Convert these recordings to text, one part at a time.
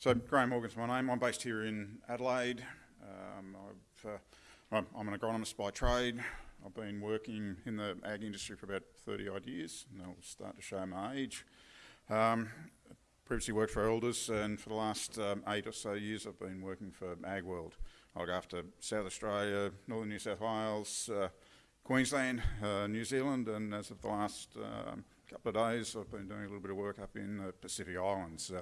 So Graham Morgan's my name. I'm based here in Adelaide. Um, I've, uh, I'm, I'm, an agronomist by trade. I've been working in the ag industry for about 30 odd years, and I'll start to show my age. Um, previously worked for Elders, and for the last um, eight or so years, I've been working for AgWorld. I look after South Australia, Northern New South Wales, uh, Queensland, uh, New Zealand, and as of the last um, couple of days, I've been doing a little bit of work up in the Pacific Islands.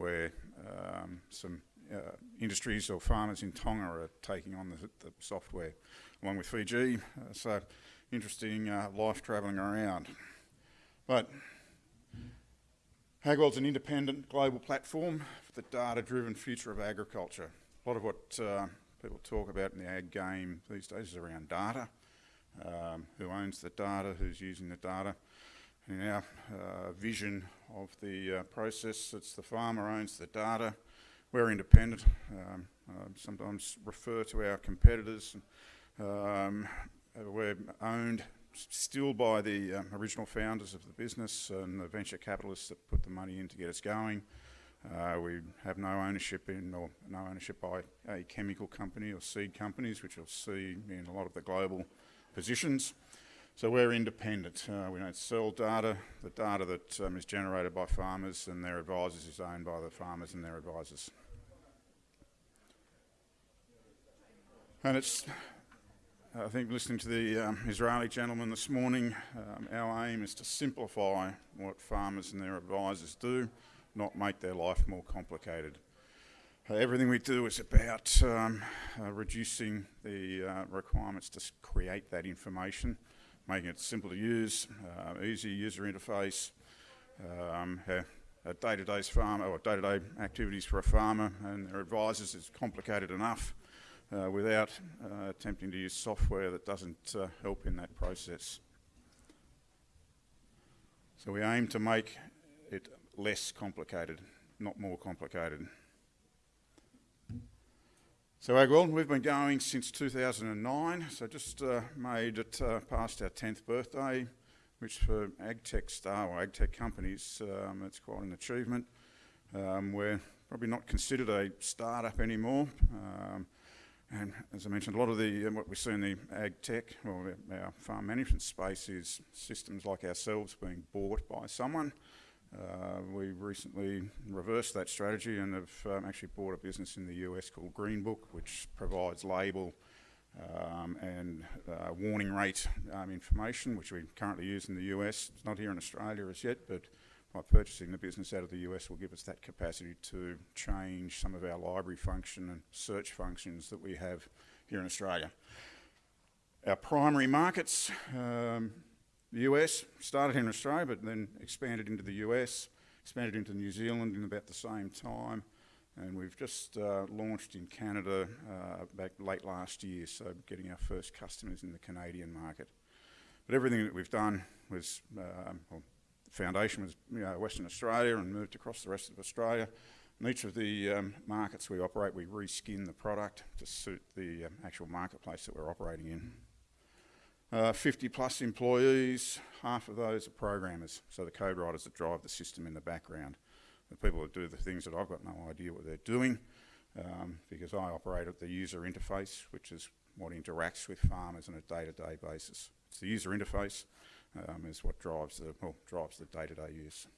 Where um, some uh, industries or farmers in Tonga are taking on the, the software, along with Fiji. Uh, so interesting uh, life travelling around. But AgWorld's an independent global platform for the data-driven future of agriculture. A lot of what uh, people talk about in the ag game these days is around data. Um, who owns the data, who's using the data. In our uh, vision of the uh, process, it's the farmer owns the data. We're independent. Um, sometimes refer to our competitors. Um, we're owned still by the um, original founders of the business and the venture capitalists that put the money in to get us going. Uh, we have no ownership in or no ownership by a chemical company or seed companies, which you'll see in a lot of the global positions. So we're independent. Uh, we don't sell data. The data that um, is generated by farmers and their advisors is owned by the farmers and their advisors. And it's, I think listening to the um, Israeli gentleman this morning, um, our aim is to simplify what farmers and their advisors do, not make their life more complicated. Uh, everything we do is about um, uh, reducing the uh, requirements to create that information making it simple to use, uh, easy user interface, um, a day-to-day farmer or day-to-day -day activities for a farmer and their advisors is complicated enough uh, without uh, attempting to use software that doesn't uh, help in that process. So we aim to make it less complicated, not more complicated. So AgWorld, we've been going since 2009, so just uh, made it uh, past our 10th birthday, which for agtech star or agtech companies, um, it's quite an achievement. Um, we're probably not considered a startup anymore. Um, and as I mentioned, a lot of the uh, what we see in the ag tech or our farm management space is systems like ourselves being bought by someone. Uh, we recently reversed that strategy and have um, actually bought a business in the US called Greenbook, which provides label um, and uh, warning rate um, information, which we currently use in the US. It's not here in Australia as yet, but by purchasing the business out of the US will give us that capacity to change some of our library function and search functions that we have here in Australia. Our primary markets, um, the US started in Australia, but then expanded into the US, expanded into New Zealand in about the same time, and we've just uh, launched in Canada uh, back late last year, so getting our first customers in the Canadian market. But everything that we've done was, um, well, the foundation was you know, Western Australia and moved across the rest of Australia. In each of the um, markets we operate, we reskin the product to suit the um, actual marketplace that we're operating in. Uh, 50 plus employees, half of those are programmers, so the code writers that drive the system in the background. The people that do the things that I've got no idea what they're doing um, because I operate at the user interface, which is what interacts with farmers on a day-to-day -day basis. It's the user interface um, is what drives the, well, drives the day-to-day -day use.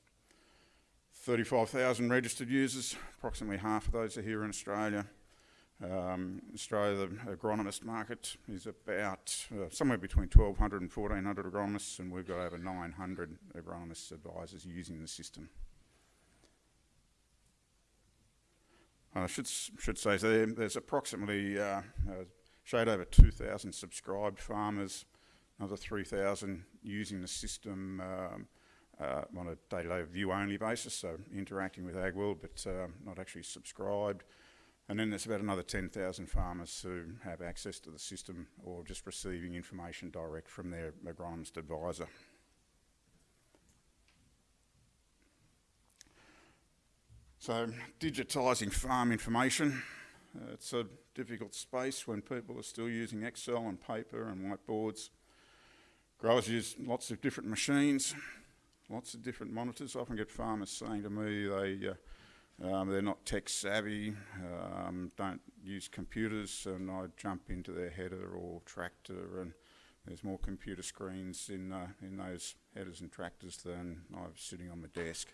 35,000 registered users, approximately half of those are here in Australia. Um, Australia, the agronomist market is about uh, somewhere between 1,200 and 1,400 agronomists, and we've got over 900 agronomists advisors using the system. I should, should say there, there's approximately uh, uh, shade over 2,000 subscribed farmers, another 3,000 using the system um, uh, on a day-to-day -day view-only basis, so interacting with AgWorld but uh, not actually subscribed. And then there's about another 10,000 farmers who have access to the system or just receiving information direct from their agronomist advisor. So digitising farm information, uh, it's a difficult space when people are still using Excel and paper and whiteboards. Growers use lots of different machines, lots of different monitors. I often get farmers saying to me they uh, Um, they're not tech savvy, um, don't use computers, and I jump into their header or tractor, and there's more computer screens in uh, in those headers and tractors than I have sitting on my desk.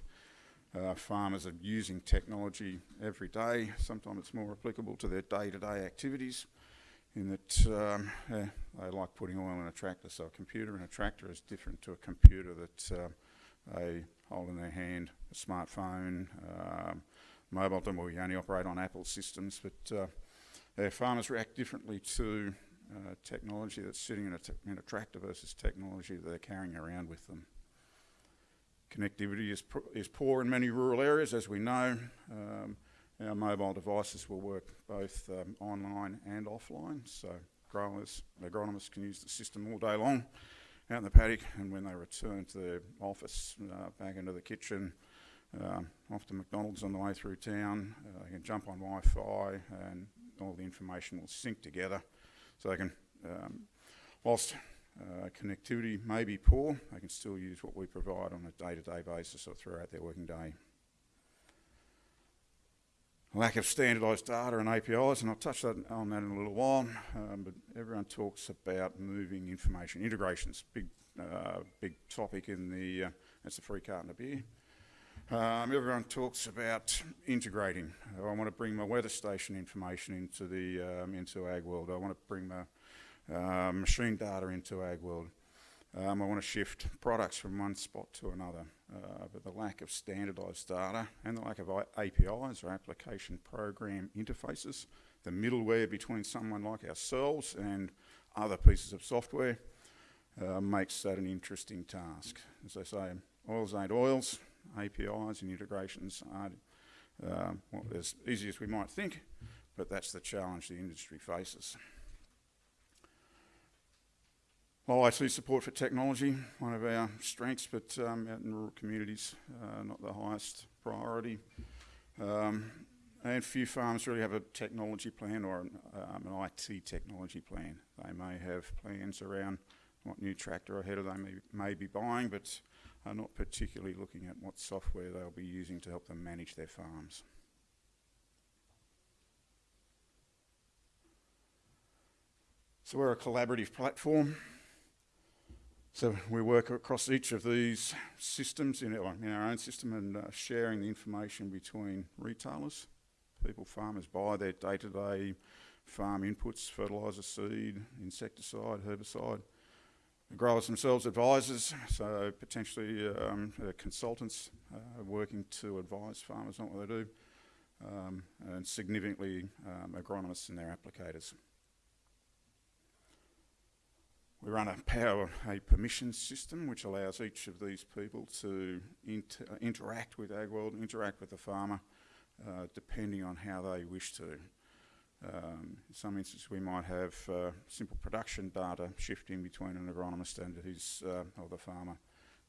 Uh, farmers are using technology every day. Sometimes it's more applicable to their day-to-day activities in that um, they like putting oil in a tractor. So a computer in a tractor is different to a computer that uh, they hold in their hand, a smartphone, um, mobile well, we only operate on Apple systems, but uh, farmers react differently to uh, technology that's sitting in a, in a tractor versus technology that they're carrying around with them. Connectivity is, is poor in many rural areas, as we know. Um, our mobile devices will work both um, online and offline, so growers, agronomists can use the system all day long out in the paddock, and when they return to their office, uh, back into the kitchen, um, off to McDonald's on the way through town, uh, they can jump on Wi-Fi, and all the information will sync together, so they can, um, whilst uh, connectivity may be poor, they can still use what we provide on a day-to-day -day basis or throughout their working day. Lack of standardised data and APIs, and I'll touch on that in a little while, um, but everyone talks about moving information. Integrations, big, uh, big topic in the, uh, that's the free carton of beer. Um, everyone talks about integrating. I want to bring my weather station information into the um, into AgWorld. I want to bring my uh, machine data into AgWorld. Um, I want to shift products from one spot to another, uh, but the lack of standardised data and the lack of APIs or application program interfaces, the middleware between someone like ourselves and other pieces of software, uh, makes that an interesting task. As I say, oils ain't oils, APIs and integrations aren't uh, well, as easy as we might think, but that's the challenge the industry faces. Low IT support for technology, one of our strengths, but um, out in rural communities, uh, not the highest priority. Um, and few farms really have a technology plan or an, um, an, IT technology plan. They may have plans around what new tractor or header they may, may be buying, but are not particularly looking at what software they'll be using to help them manage their farms. So we're a collaborative platform. So we work across each of these systems in our, in our own system and uh, sharing the information between retailers. People, farmers buy their day-to-day -day farm inputs, fertiliser, seed, insecticide, herbicide. The growers themselves advisors, so potentially um, uh, consultants uh, working to advise farmers on what they do, um, and significantly um, agronomists and their applicators. We run a power a permission system which allows each of these people to inter interact with AgWorld, interact with the farmer, uh, depending on how they wish to. Um, in some instances we might have uh, simple production data shifting between an agronomist and his uh, or the farmer.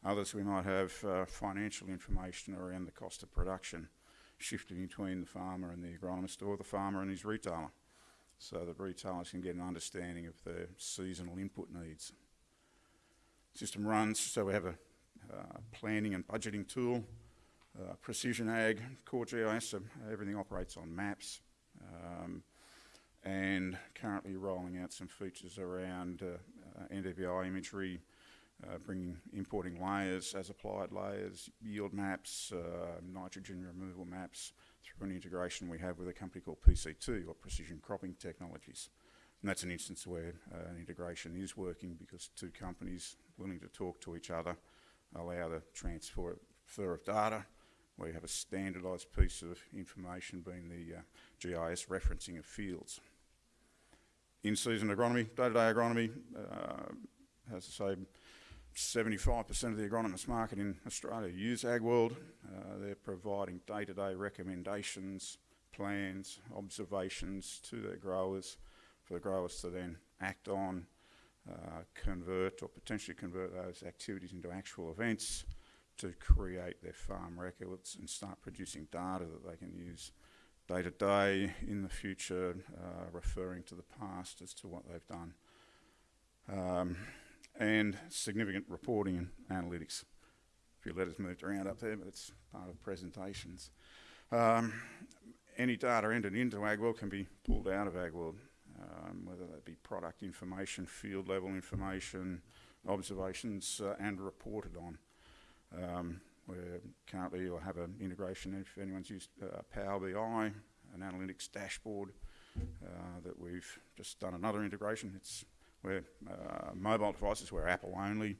Others we might have uh, financial information around the cost of production shifting between the farmer and the agronomist or the farmer and his retailer so that retailers can get an understanding of their seasonal input needs. System runs, so we have a uh, planning and budgeting tool, uh, Precision Ag, Core GIS, so everything operates on maps, um, and currently rolling out some features around uh, uh NDVI imagery, uh, bringing importing layers as applied layers, yield maps, uh, nitrogen removal maps, through an integration we have with a company called PCT, or Precision Cropping Technologies. And that's an instance where uh, an integration is working because two companies willing to talk to each other allow the transfer of data. We have a standardised piece of information being the uh, GIS referencing of fields. In-season agronomy, day-to-day -day agronomy, uh, as I say, 75% of the agronomist market in Australia use AgWorld. Uh, they're providing day-to-day -day recommendations, plans, observations to their growers for the growers to then act on, uh, convert or potentially convert those activities into actual events to create their farm records and start producing data that they can use day to day in the future, uh, referring to the past as to what they've done. Um, and significant reporting and analytics. A few letters moved around up there, but it's part of presentations. Um, any data entered into AgWorld can be pulled out of AgWorld, um, whether that be product information, field level information, observations, uh, and reported on. Um, we're currently will have an integration if anyone's used uh, Power BI, an analytics dashboard uh, that we've just done another integration. It's where uh, mobile devices, we're Apple only,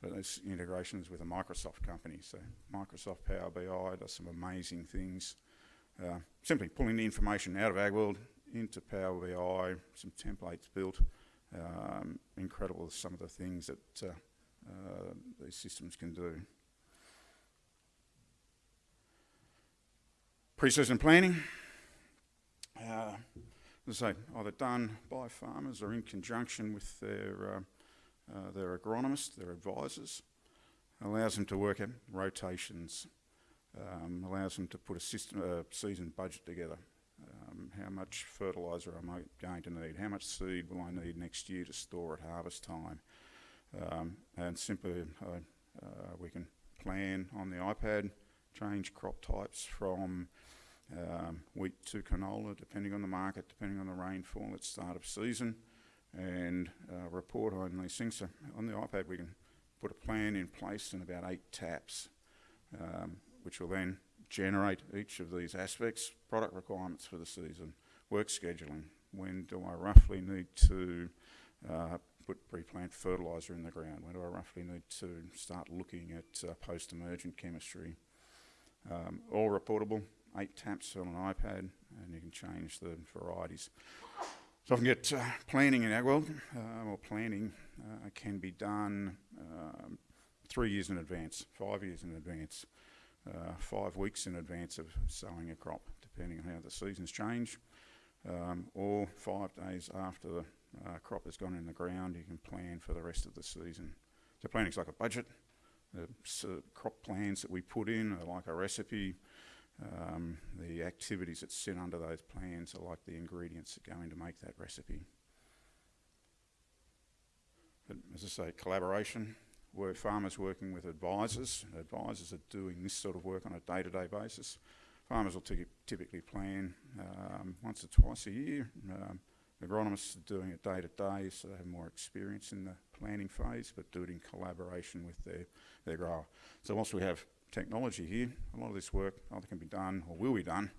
but there's integrations with a Microsoft company. So Microsoft Power BI does some amazing things. Uh, simply pulling the information out of AgWorld into Power BI, some templates built. Um, incredible some of the things that uh, uh, these systems can do. Pre-season planning, uh, as I say, either done by farmers or in conjunction with their, uh, uh, their agronomists, their advisors, allows them to work out rotations, um, allows them to put a system, uh, season budget together. Um, how much fertiliser am I going to need? How much seed will I need next year to store at harvest time? Um, and simply uh, we can plan on the iPad, change crop types from um, wheat to canola, depending on the market, depending on the rainfall at start of season, and uh, report on these things. So on the iPad, we can put a plan in place in about eight taps, um, which will then generate each of these aspects, product requirements for the season, work scheduling, when do I roughly need to uh, put pre-plant fertiliser in the ground, when do I roughly need to start looking at uh, post-emergent chemistry, um, all reportable, eight taps on an iPad, and you can change the varieties. So I can get uh, planning in AgWorld, uh, or planning uh, can be done um, three years in advance, five years in advance, uh, five weeks in advance of sowing a crop, depending on how the seasons change, um, or five days after the uh, crop has gone in the ground, you can plan for the rest of the season. So planning's like a budget. The crop plans that we put in are like a recipe. Um, the activities that sit under those plans are like the ingredients that go in to make that recipe. But as I say, collaboration, where farmers working with advisors. Advisors are doing this sort of work on a day-to-day -day basis. Farmers will typically plan um, once or twice a year. Um, agronomists are doing it day to day, so they have more experience in the planning phase, but do it in collaboration with their, their grower. So once we have technology here. A lot of this work either can be done or will be done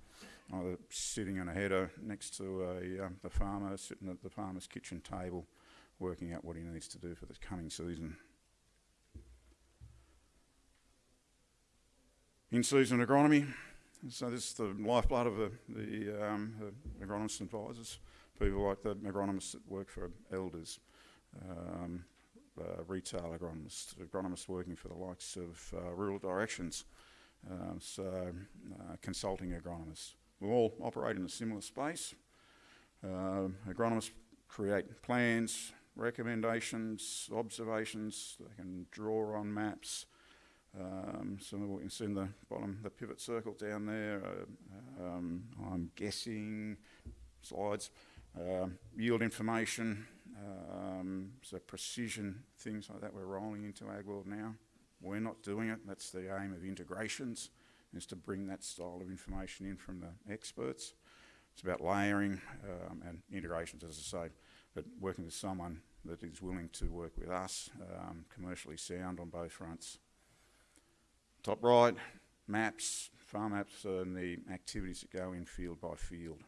either sitting on a header next to a, um, the farmer, sitting at the farmer's kitchen table, working out what he needs to do for the coming season. In-season agronomy. So this is the lifeblood of the, the, um, the agronomist advisors, people like the agronomists that work for elders, um, uh, retail agronomists, agronomists working for the likes of uh, Rural Directions, um, so uh, consulting agronomists. We all operate in a similar space. Um, agronomists create plans, recommendations, observations. They can draw on maps. Um, so we can see in the bottom, the pivot circle down there. Uh, um, I'm guessing slides. Uh, yield information, um, so precision, things like that we're rolling into AgWorld now. We're not doing it. That's the aim of integrations, is to bring that style of information in from the experts. It's about layering um, and integrations, as I say, but working with someone that is willing to work with us, um, commercially sound on both fronts. Top right, maps, farm maps and the activities that go in field by field.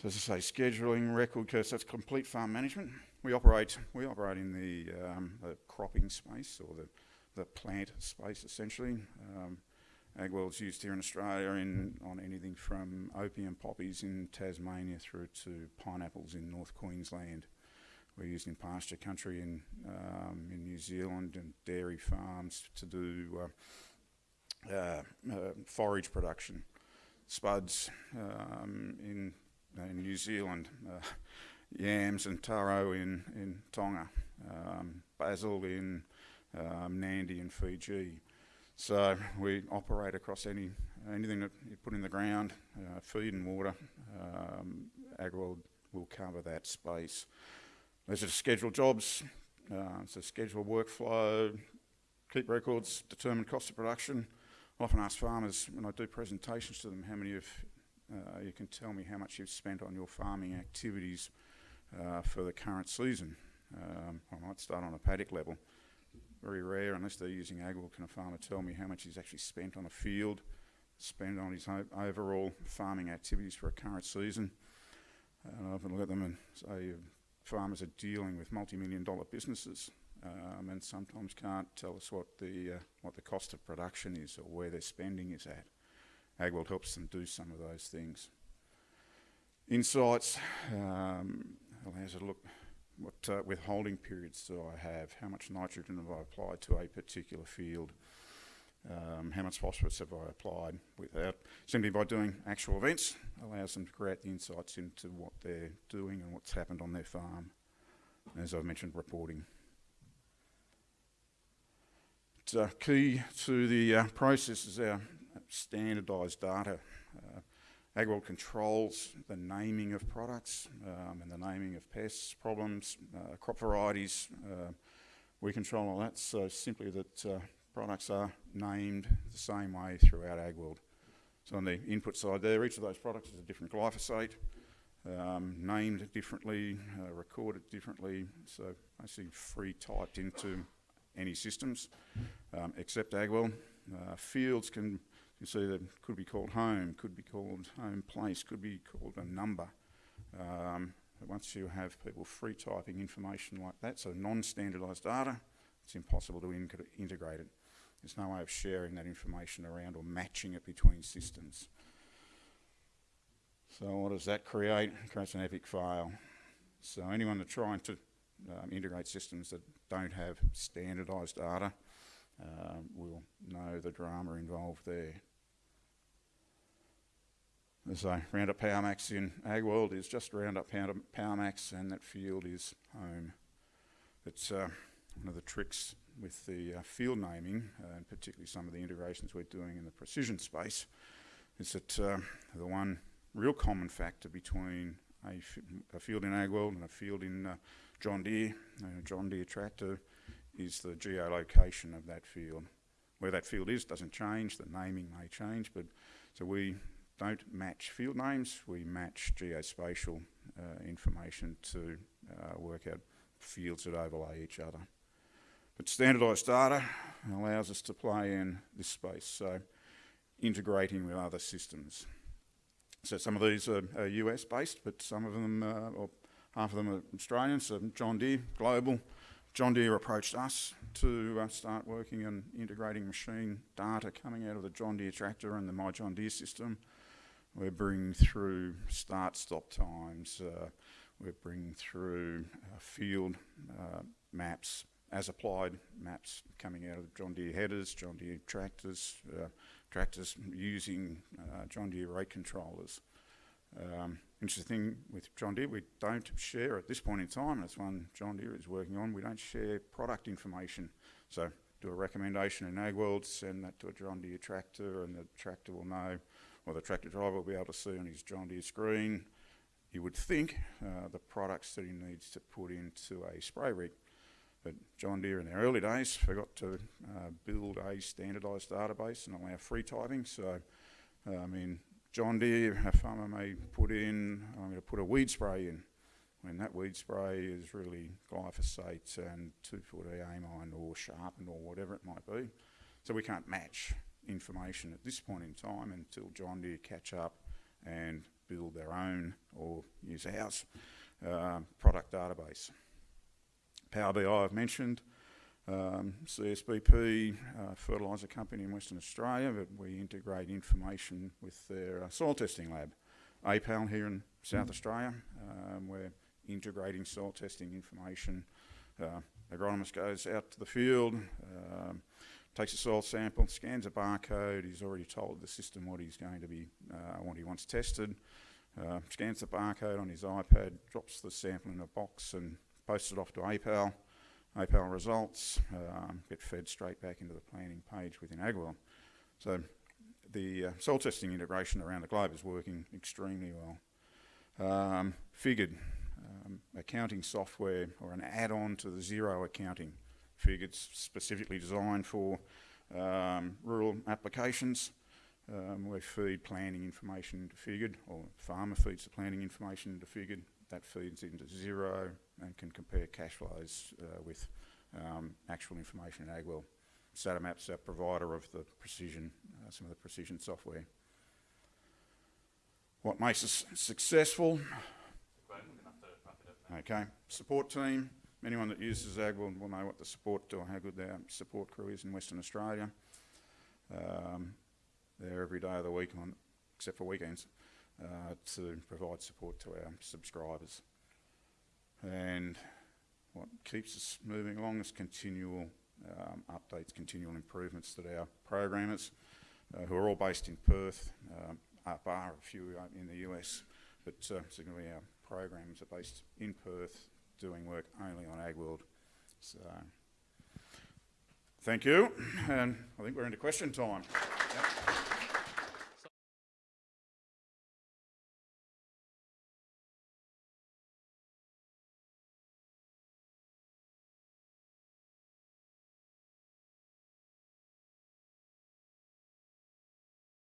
So as I say, scheduling, record curves, that's complete farm management. We operate, we operate in the, um, the cropping space or the, the plant space essentially. Um, AgWorld's used here in Australia in, on anything from opium poppies in Tasmania through to pineapples in North Queensland. We're used in pasture country in, um, in New Zealand and dairy farms to do uh, uh, uh, forage production. Spuds um, in in New Zealand, uh, yams and taro in, in Tonga, um, basil in um, Nadi and Fiji. So we operate across any anything that you put in the ground, uh, feed and water. Um, AgWorld will cover that space. Those are scheduled jobs. Uh, so schedule workflow, keep records, determine cost of production. I often ask farmers when I do presentations to them how many of uh, you can tell me how much you've spent on your farming activities uh, for the current season. Um, I might start on a paddock level. Very rare, unless they're using AgWorld, can a farmer tell me how much he's actually spent on a field, spent on his overall farming activities for a current season. And I often look at them and say, farmers are dealing with multi-million dollar businesses um, and sometimes can't tell us what the, uh, what the cost of production is or where their spending is at. AgWorld helps them do some of those things. Insights um, allows to look what uh, withholding periods do I have, how much nitrogen have I applied to a particular field, um, how much phosphorus have I applied without, simply by doing actual events, allows them to create the insights into what they're doing and what's happened on their farm. As I've mentioned, reporting. It's uh, key to the uh, process is our standardised data. Uh, AgWorld controls the naming of products um, and the naming of pests, problems, uh, crop varieties. Uh, we control all that, so simply that uh, products are named the same way throughout AgWorld. So on the input side there, each of those products is a different glyphosate, um, named differently, uh, recorded differently, so basically free typed into any systems um, except AgWorld. Uh, fields can you see that could be called home, could be called home place, could be called a number. Um, once you have people free typing information like that, so non-standardised data, it's impossible to in integrate it. There's no way of sharing that information around or matching it between systems. So what does that create? It creates an epic fail. So anyone that's trying to um, integrate systems that don't have standardised data um, will know the drama involved there. As I Roundup PowerMax in AgWorld is just Roundup PowerMax and that field is home. It's uh, one of the tricks with the uh, field naming, uh, and particularly some of the integrations we're doing in the precision space, is that uh, the one real common factor between a, field in AgWorld and a field in uh, John Deere, a John Deere tractor, is the geolocation of that field. Where that field is doesn't change, the naming may change, but so we don't match field names, we match geospatial uh, information to uh, work out fields that overlay each other. But standardised data allows us to play in this space, so integrating with other systems. So some of these are, are US based, but some of them, uh, or half of them are Australian, so John Deere, global. John Deere approached us to uh, start working on integrating machine data coming out of the John Deere tractor and the My John Deere system we're bringing through start-stop times. Uh, we're bringing through uh, field uh, maps, as applied maps coming out of John Deere headers, John Deere tractors, uh, tractors using uh, John Deere rate controllers. Um, interesting thing with John Deere, we don't share at this point in time, that's one John Deere is working on, we don't share product information. So do a recommendation in AgWorld, send that to a John Deere tractor and the tractor will know or the tractor driver will be able to see on his John Deere screen, you would think, uh, the products that he needs to put into a spray rig. But John Deere in the early days forgot to uh, build a standardised database and allow free typing. So, uh, I mean, John Deere, a farmer may put in, I'm going to put a weed spray in. When that weed spray is really glyphosate and 2,4-D amine or sharpened or whatever it might be. So we can't match information at this point in time until John Deere catch up and build their own or use ours uh, product database. Power BI I've mentioned, um, CSBP, uh, fertiliser company in Western Australia, but we integrate information with their uh, soil testing lab. APAL here in South mm. Australia, um, we're integrating soil testing information. Uh, agronomist goes out to the field, um, takes a soil sample, scans a barcode. He's already told the system what he's going to be, uh, what he wants tested. Uh, scans the barcode on his iPad, drops the sample in a box and posts it off to APAL. APAL results um, get fed straight back into the planning page within AgWorld. So the uh, soil testing integration around the globe is working extremely well. Um, figured, um, accounting software or an add-on to the Xero accounting. Fig, it's specifically designed for um, rural applications. Um, we feed planning information into Figured, or farmer feeds the planning information into Figured. That feeds into Xero and can compare cash flows uh, with um, actual information in AgWorld. Satamap's our provider of the precision, uh, some of the precision software. What makes us successful? Okay, support team. Anyone that uses AgWorld, will know what the support or how good their support crew is in Western Australia. Um, they're every day of the week, on, except for weekends, uh, to provide support to our subscribers. And what keeps us moving along is continual um, updates, continual improvements that our programmers, uh, who are all based in Perth, um, up are a few uh, in the US, but uh, significantly our programs are based in Perth, doing work only on AgWorld. So, thank you, and I think we're into question time.